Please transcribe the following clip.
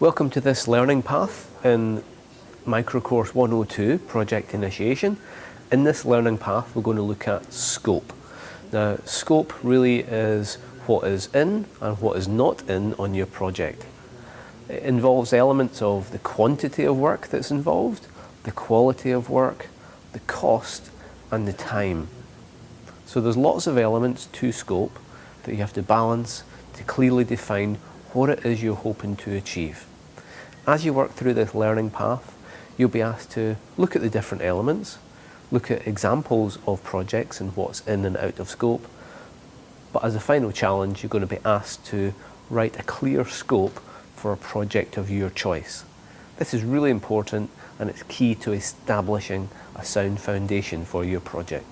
Welcome to this learning path in Microcourse 102, Project Initiation. In this learning path we're going to look at scope. Now scope really is what is in and what is not in on your project. It involves elements of the quantity of work that's involved, the quality of work, the cost and the time. So there's lots of elements to scope that you have to balance to clearly define what it is you're hoping to achieve. As you work through this learning path, you'll be asked to look at the different elements, look at examples of projects and what's in and out of scope, but as a final challenge, you're going to be asked to write a clear scope for a project of your choice. This is really important and it's key to establishing a sound foundation for your project.